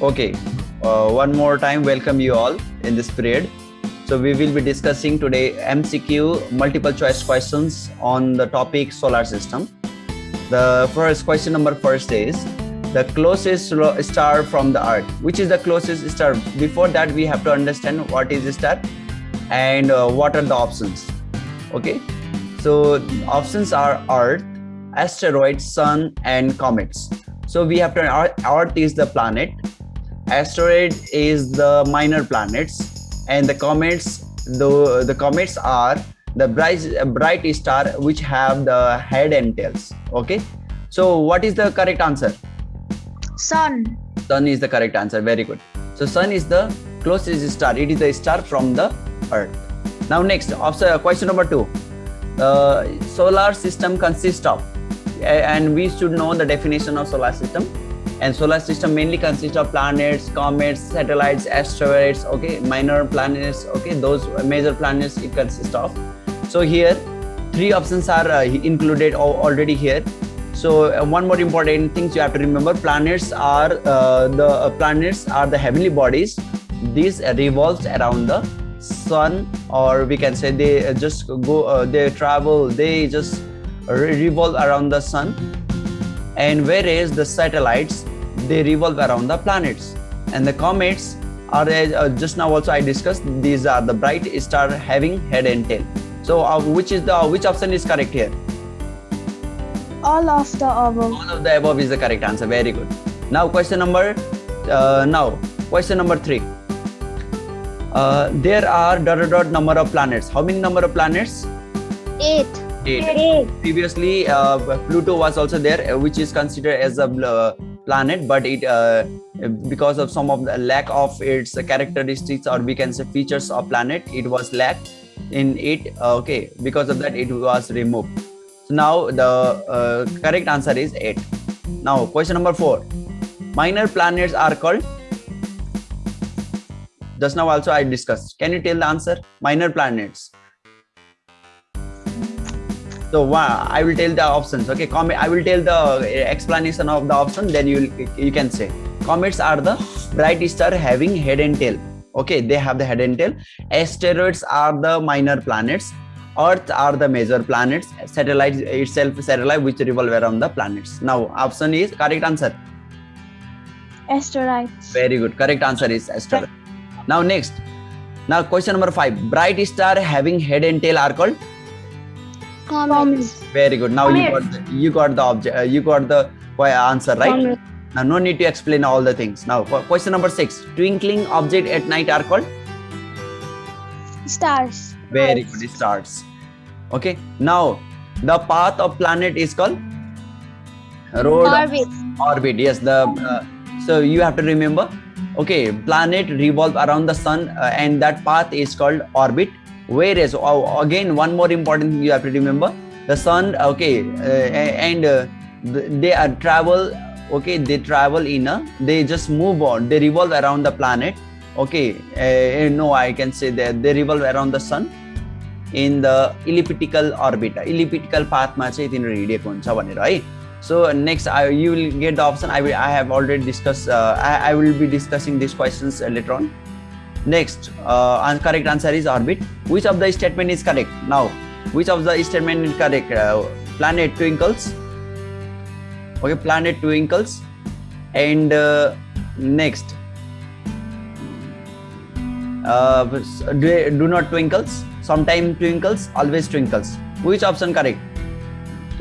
Okay, uh, one more time, welcome you all in this period. So we will be discussing today MCQ multiple choice questions on the topic solar system. The first question number first is the closest star from the earth. Which is the closest star? Before that, we have to understand what is star and uh, what are the options. Okay, so options are earth, asteroids, sun and comets. So we have to, earth is the planet, asteroid is the minor planets and the comets, the, the comets are the bright, bright star which have the head and tails. Okay. So what is the correct answer? Sun. Sun is the correct answer. Very good. So sun is the closest star. It is the star from the earth. Now next, uh, question number two. The solar system consists of and we should know the definition of solar system and solar system mainly consists of planets comets satellites asteroids okay minor planets okay those major planets it consists of. So here three options are uh, included already here. So uh, one more important things you have to remember planets are uh, the uh, planets are the heavenly bodies. These revolves around the sun or we can say they uh, just go uh, they travel they just revolve around the sun. And whereas the satellites they revolve around the planets. And the comets are uh, just now also i discussed these are the bright star having head and tail. So uh, which is the which option is correct here? All of the above. All of the above is the correct answer. Very good. Now question number uh, now question number three. Uh, there are dot dot number of planets. How many number of planets? Eight. Eight. Previously, uh, Pluto was also there, uh, which is considered as a uh, planet, but it uh, because of some of the lack of its characteristics or we can say features of planet, it was lacked in it. Uh, okay, because of that, it was removed. So now the uh, correct answer is eight. Now question number four: minor planets are called. Just now also I discussed. Can you tell the answer? Minor planets. So I will tell the options. Okay, Comet. I will tell the eh, explanation of the option. Then you you can say comets are the bright star having head and tail. Okay, they have the head and tail. Asteroids are the minor planets. Earth are the major planets. Satellites itself satellite which revolve around the planets. Now option is correct answer. Asteroids. Very good. Correct answer is asteroid. Now next. Now question number five. Bright star having head and tail are called Comets. Very good. Now you got the, you got the object. Uh, you got the answer right. Now no need to explain all the things. Now question number six. Twinkling object at night are called stars. Very good. Stars. Okay. Now the path of planet is called road orbit. Orbit. Yes. The uh, so you have to remember. Okay. Planet revolve around the sun uh, and that path is called orbit whereas oh, again one more important thing you have to remember. The sun okay uh, and uh, they are travel okay they travel in a they just move on they revolve around the planet okay uh, no i can say that they revolve around the sun in the elliptical orbit. Elliptical path so next I, you will get the option. I i have already discussed uh, I will be discussing these questions later on Next, uh, correct answer is orbit. Which of the statement is correct? Now, which of the statement is correct? Uh, planet twinkles. Okay, planet twinkles. And uh, next, uh, do, do not twinkles. Sometimes twinkles, always twinkles. Which option correct?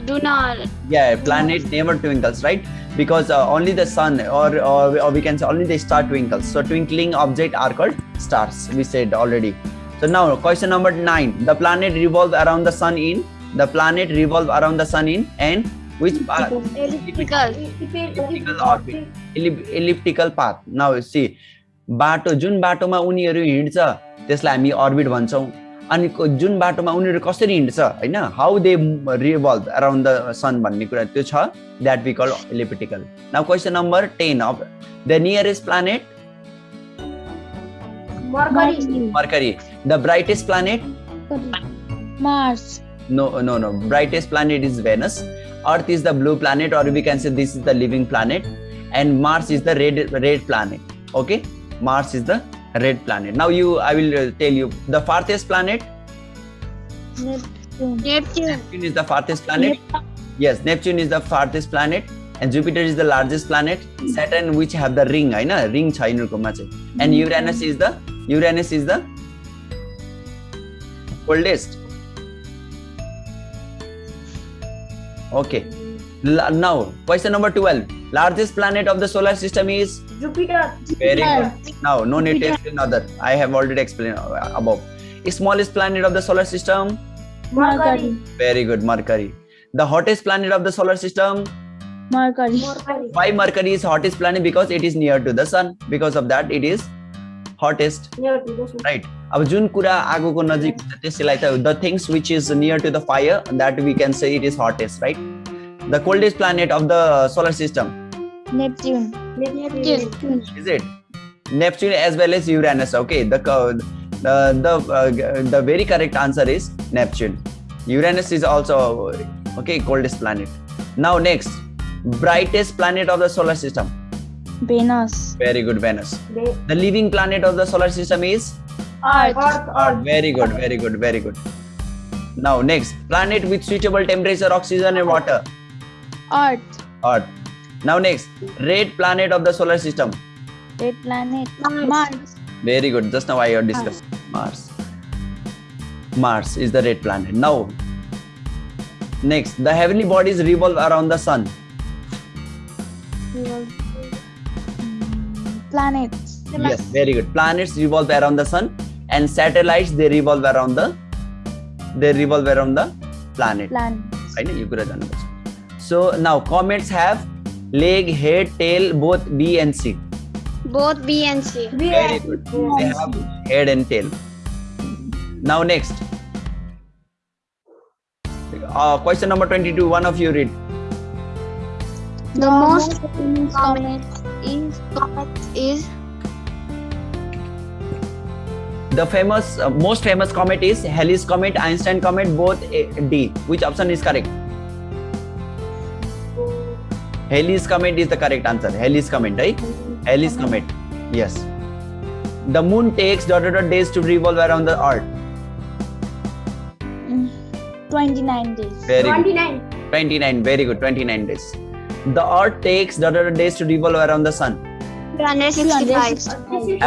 Do not. Yeah, planet never twinkles, right? because uh, only the sun or, or, or we can say only the star twinkles so twinkling object are called stars we said already so now question number nine the planet revolve around the sun in the planet revolve around the sun in and which path elliptical elliptical orbit elliptical path now see बाटो जुन बाटोमा उनीहरू हिँड्छ त्यसलाई हामी orbit भन्छौँ अनि जुन बाटोमा उनीहरू कसरी हिँड्छ होइन how they revolve around the sun भन्ने कुरा त्यो छ that we call elliptical now question number ten of the nearest planet Mercury the brightest planet Mars no no no brightest planet is venus earth is the blue planet or we can say this is the living planet and Mars is the red red planet. Okay, Mars is the red planet. Now you i will uh, tell you the farthest planet. Neptune. Neptune, is the farthest planet. Neptune. yes neptune is the farthest planet and jupiter is the largest planet. Saturn which have the ring i know ring chai and hmm. uranus is the uranus is the oldest. Okay. Now question number 12 Largest planet of the solar system is Jupiter. very Jupiter. good. Now no need to explain other. I have already explained uh, above. Smallest planet of the solar system Mercury. very good Mercury. The hottest planet of the solar system Mercury. Mercury. why mercury is hottest planet because it is near to the sun because of that it is hottest Near to the sun. right अब जुन कुरा आगोको नजिक हुन्छ त्यसलाई त the things which is near to the fire that we can say it is hottest right the coldest planet of the solar system? Neptune. Neptune. Is it? Neptune as well as Uranus. Okay, the uh, the uh, the very correct answer is Neptune. Uranus is also okay coldest planet. Now next, brightest planet of the solar system. Venus. Very good, Venus. The living planet of the solar system is Earth. Earth. Earth. Ah, very good, very good, very good. Now next, planet with suitable temperature, oxygen, and water. Earth. Earth. Now next, red planet of the solar system. Red planet. Mars. Very good. Just now I heard discussed ah. Mars. Mars is the red planet. Now, next, the heavenly bodies revolve around the sun. Hmm, planets. Yes, very good. Planets revolve around the sun, and satellites they revolve around the they revolve around the planet. Planets. I know you could have done this. So now comets have leg, head, tail, both B and C. Both B and C. B Very good. They have head and tail. Now next. Uh, question number 22. One of you read. The, the most famous comet is, comet is the famous uh, most famous comet is Halley's comet, Einstein comet, both A D. Which option is correct? Halley's comet is the correct answer. Halley's comet, right? Halley's comet. Yes. The moon takes dot dot dot days to revolve around the earth. mm, 29 days. Very good. 29. 29. Very good. 29 days. The earth takes dot dot dot days to revolve around the sun. 365.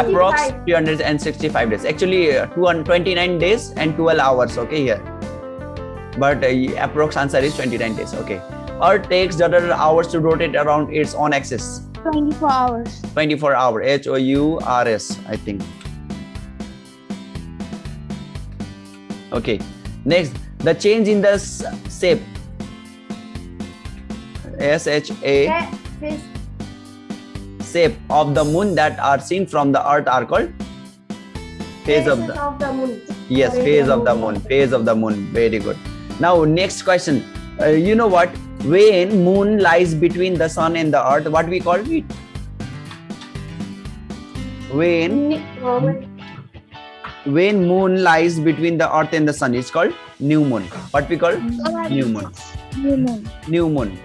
Approx 365 days. Actually, uh, 229 days and 12 hours. Okay, here. But uh, approx answer is 29 days. Okay. Earth takes dot dot dot hours to rotate around its own axis. 24 hours. 24 hour H O U R S I think. Okay. Next, the change in the shape. S H A shape of the moon that are seen from the earth are called phase of the of the moon. yes phase of the moon phase of the moon very good now next question Uh, you know what when moon lies between the sun and the earth what we call it when when moon lies between the earth and the sun it's called new moon. What we call new moon. New moon. new moon.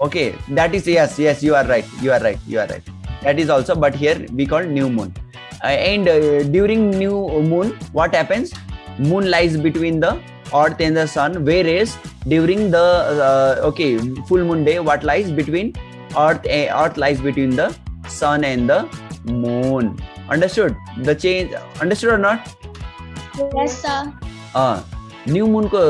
Okay that is yes yes you are right you are right you are right. That is also but here we call new moon. Uh, and uh, during new moon what happens? Moon lies between the earth and the sun whereas during the uh, okay full moon day what lies between earth uh, earth lies between the sun and the moon understood the change understood or not Yes, sir. Uh, new मुनको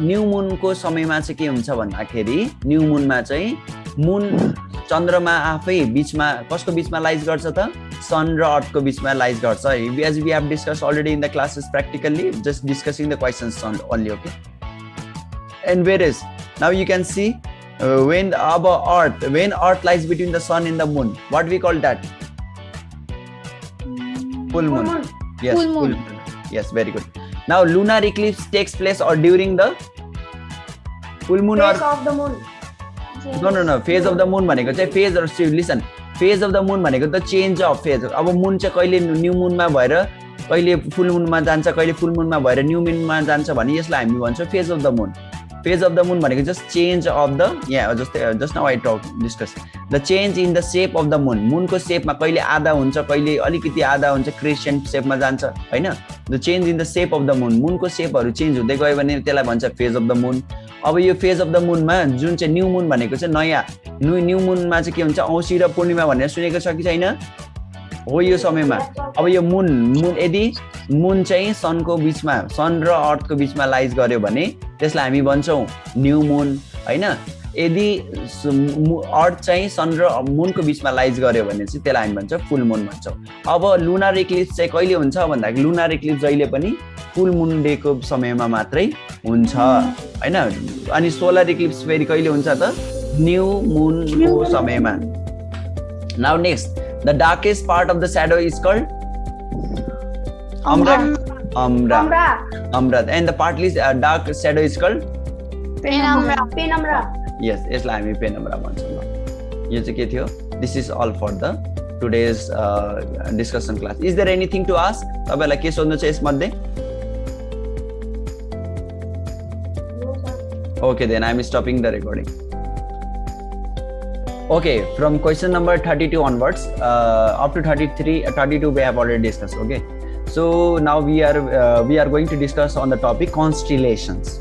new मुनको समयमा चाहिँ के हुन्छ भन्दाखेरि new मुनमा चाहिँ मुन चन्द्रमा आफै बिचमा कसको बिचमा लाइज गर्छ त? सन र अर्थको बिचमा लाइज गर्छ। As we have discuss already in the classes practically just discussing the questions only okay and where is now you can see when अब earth when earth lies between the sun and the moon what we call that full moon Yes, Full moon. Yes, very good. Now, lunar eclipse takes place or during the full moon or of the moon. No no no. Phase of the moon भनेको चाहिँ phase or listen. Phase of the moon भनेको त change of phase. अब मुन चाहिँ कहिले new मुनमा भएर कहिले फुल मुनमा जान्छ कहिले फुल मुनमा भएर न्यू मुनमा जान्छ भने यसलाई हामी भन्छौँ phase of the moon. Phase of the moon भनेको जस्ट चेन्ज अफ द यहाँ जस्तै just now I talk discuss the change in the shape of the moon मुनको सेपमा कहिले आधा हुन्छ कहिले अलिकति आधा हुन्छ क्रिस्चियन सेपमा जान्छ होइन? The change in the shape of the moon मुनको सेपहरू change हुँदै गयो भने त्यसलाई भन्छ फेज अफ द मुन अब यो फेज अफ द मुनमा जुन चाहिँ न्यू मुन भनेको चाहिँ नयाँ न्यू न्यू मुनमा चाहिँ के हुन्छ? औँसी र पूर्णिमा भनेर सुनेको छ कि छैन? हो यो समयमा। अब यो मुन मुन यदि मुन चाहिँ सनको बिचमा सन र अर्थको बिचमा लाइज गर्यो भने त्यसलाई हामी भन्छौँ न्यू मुन होइन? यदि अर्थ चाहिँ सन र मुनको बिचमा लाइज गर्यो भने चाहिँ त्यसलाई हामी भन्छ फुल मुन भन्छौँ। अब लुनार इक्लिप्स चाहिँ कहिले हुन्छ भन्दाखेरि लुनार इक्लिप्स जहिले पनि फुल मुन डेको समयमा मात्रै हुन्छ। होइन? अनि सोलर इक्लिप्स फेरि कहिले हुन्छ त? न्यू मुनको समयमा। Now next the darkest part of the shadow is called umbra umbra umbra and the partly dark shadow is called Penumbra. Yes यसलाई हामी पेनम्रा भन्छौँ ल यो चाहिँ के थियो this is all for the today's discussion class is there anything to ask तपाईँहरूलाई के सोध्नु छ यसमध्ये okay then I M stopping the recording okay from question number 32 onwards uh, up to 33 uh, 32 we have already discussed okay so now we are uh, we are going to discuss on the topic constellations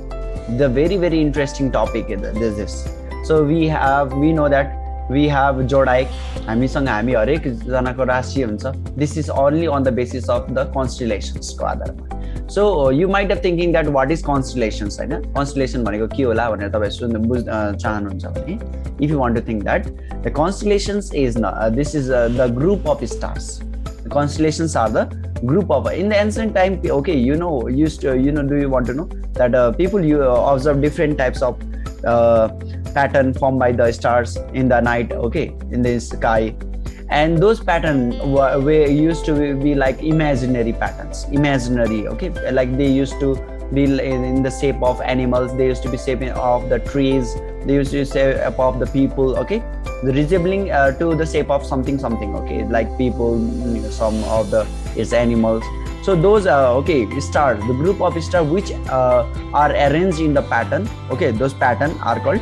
The very very interesting topic is this is. So we have we know that we have zodiac हामीसँग हामी हरेकजनाको राशि हुन्छ। This is only on the basis of the कन्स्टिलेसन्सको आधारमा। So you might of thinking that what is constellations होइन? Constellation भनेको के होला भनेर तपाईँ सुन्नु बुझ् चाहनुहुन्छ भने if you want to think that the constellations is न this is the group of stars are the group of in the ancient time okay you know used to, you know do you want to know? That uh, people you uh, observe different types of uh, pattern formed by the stars in the night okay in the sky. And those pattern were, were used to be like imaginary patterns imaginary okay? Like they used to be in the shape of animals they used to be shape of the trees they used to say of the people okay? The resembling uh, to the shape of something something okay? Like people some of the is animals so those uh, okay stars the group of stars which uh, are arranged in the pattern okay those pattern are called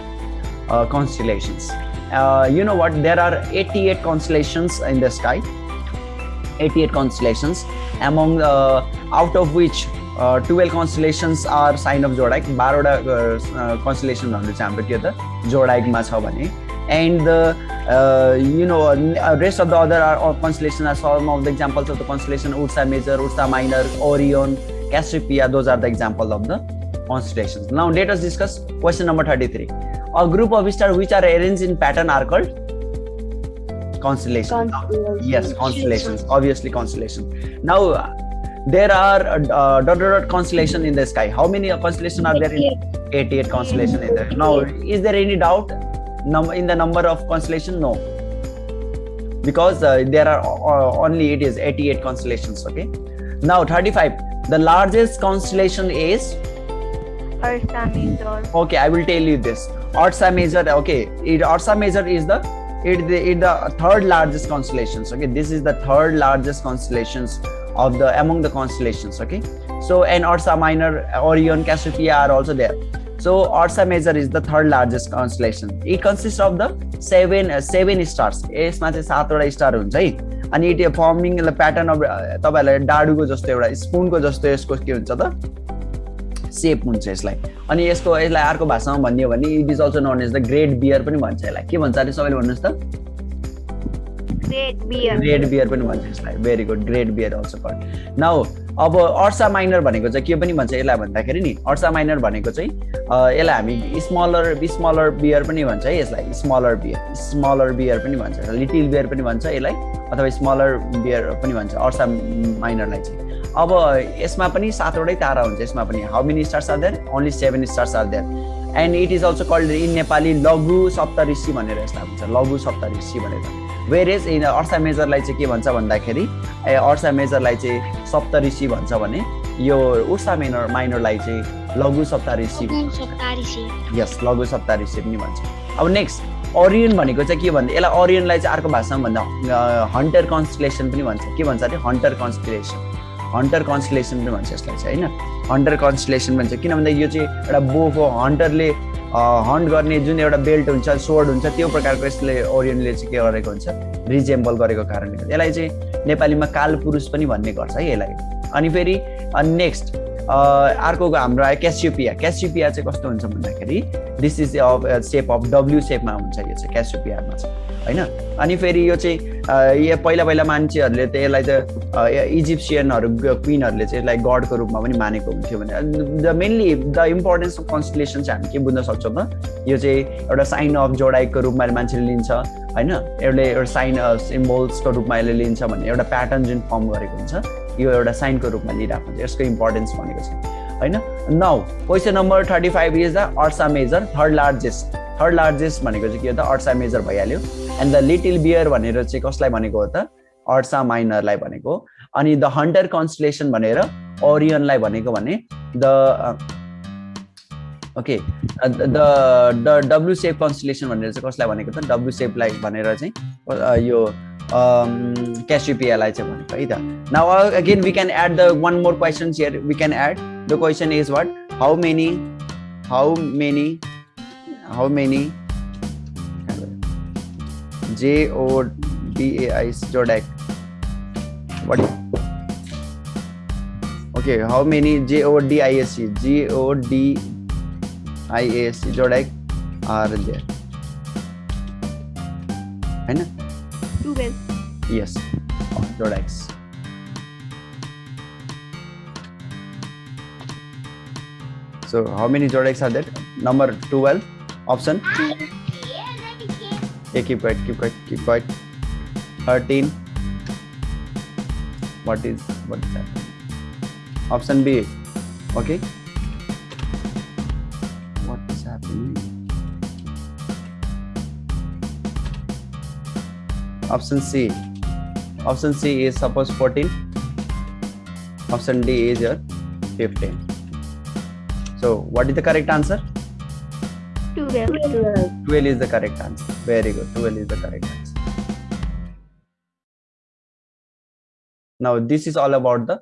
uh, constellations. Uh, you know what? There are 88 constellations in the sky. 88 constellations among uh, out of which uh, 12 constellations are sign of zodiac. 12 constellation hundu cha hamro ke zodiac and the uh, you know uh, rest of the other are constellation are some of the examples of the constellation ursa major ursa minor orion cassiopeia those are the example of the constellations. Now let us discuss question number 33 a group of stars which are arranged in pattern are called constellations. Yes constellations. Obviously constellation now uh, there are uh, uh, dot dot dot constellation in the sky. How many constellation are there in 88 constellation in there? Now is there any doubt num- in the number of constellation no. Because uh, there are uh, only it is 88 constellations okay? Now 35 the largest constellation is? Ursa Major. okay i will tell you this. Ursa major okay. It ursa major is the it the, it the third largest constellations okay? This is the third largest constellations of the among the constellations okay? So and ursa minor. Orion cassiopeia are also there so ursa major is the third largest constellation. It consists of the seven uh, seven stars. यसमा चाहिँ सातवटा star हुन्छ है। अनि it farming pattern of तपाईँहरूलाई डाडुको जस्तो एउटा स्पुनको जस्तो यसको के हुन्छ त? सेप हुन्छ यसलाई। अनि यसको यसलाई अर्को भाषामा भन्ने हो भने it is also known as the great bear पनि भन्छ यसलाई। के भन्छ अरे सबैले भन्नुहोस् त. ग्रेट बियर पनि भन्छ यसलाई। Very good great bear also called now अब अर्सा माइनर भनेको चाहिँ के पनि भन्छ यसलाई भन्दाखेरि नि अर्सा माइनर भनेको चाहिँ यसलाई हामी स्मलर स्मलर बियर पनि भन्छ है यसलाई स्मलर बियर स्मलर बियर पनि भन्छ लिटिल बियर पनि भन्छ यसलाई अथवा स्मलर बियर पनि भन्छ अर्सा माइनरलाई चाहिँ। अब यसमा पनि सातवटै तारा हुन्छ यसमा पनि how many stars are there only seven stars are there and it is also called in Nepali Laghu Saptarishi भनेर यसलाई भन्छ लघु सप्तऋषि भनेर। वेर एज इन अर्सा मेजरलाई चाहिँ के भन्छ भन्दाखेरि ए अर्सा मेजरलाई चाहिँ सप्तऋषि भन्छ भने यो उर्सा माइनर माइनरलाई चाहिँ लघु सप्तऋषि यस लघु सप्तऋषि पनि भन्छ। अब नेक्स्ट ओरियन भनेको चाहिँ के भन्दा यसलाई ओरियनलाई चाहिँ अर्को भाषामा भन्दा हन्टर कन्सलेसन पनि भन्छ। के भन्छ अरे? हन्टर कन्सलेसन हन्टर कन्सलेसन पनि भन्छ यसलाई चाहिँ होइन? हन्टर कन्सलेसन भन्छ। किन भन्दा यो चाहिँ एउटा बोको हन्टरले हन्ट गर्ने जुन एउटा बेल्ट हुन्छ सोर्ड हुन्छ त्यो प्रकारको यसले ओरियनले चाहिँ के गरेको हुन्छ रिजेम्बल गरेको कारणले गर्दा। यसलाई चाहिँ नेपालीमा कालपुरुष पनि भन्ने गर्छ है यसलाई। अनि फेरि नेक्स्ट अर्को हाम्रो आयो क्यासियोपिया क्यासियोपिया चाहिँ कस्तो हुन्छ भन्दाखेरि this is of shape of W सेपमा हुन्छ यो चाहिँ क्यासियोपियामा चाहिँ होइन? अनि फेरि यो चाहिँ यो पहिला पहिला मान्छेहरूले त यसलाई त इजिप्सियनहरू क्विनहरूले चाहिँ यसलाई गडको रूपमा पनि मानेको हुन्थ्यो भने the mainly the importance of constellation चाहिँ हामी के बुझ्न सक्छौँ त? यो चाहिँ एउटा साइन अफ जोडाइको रूपमा मान्छेले लिन्छ होइन? एउटा एउटा साइन सिम्बल्सको रूपमा यसले लिन्छ भन्ने एउटा प्याटर्न जुन फर्म गरेको हुन्छ। यो एउटा साइनको रूपमा लिइरहेको हुन्छ। यसको इम्पोर्टेन्स भनेको छ। होइन? Now question number thirty five is the Ursa Major third largest third largest भनेको चाहिँ के हो त? अर्सा मेजर भइहाल्यो। एन्ड द लिटिल बियर भनेर चाहिँ कसलाई भनेको हो त? अर्सा माइनरलाई भनेको। अनि द हन्टर कन्सलेसन भनेर ओरियनलाई भनेको भने the okay the the W shape constellation भनेर चाहिँ कसलाई भनेको त? डब्लु सेपलाई भनेर चाहिँ अ, यो क्यासिपियालाई चाहिँ भनेको है त now again we can add the one more question here we can add the question is what how many how many how many J-O-D-A-I Jodak. What? Okay, how many J-O-D-I-S-C J-O-D-I-A-S-C Jodak are there? to? Yes, So how many zodiacs are there? Number 12, option. Yeah, keep quiet, keep quiet, keep quiet. 13. What is, what is that? Option B, okay. Option C. Option C is suppose 14. Option D is your 15. So what is the correct answer? Twelve. 12 is the correct answer. Very good. 12 is the correct answer. Now this is all about the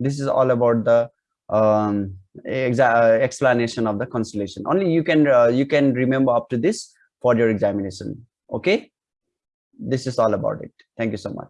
this is all about the um, exa- explanation of the constellation. Only you can uh, you can remember up to this for your examination. Okay. This is all about it. Thank you so much.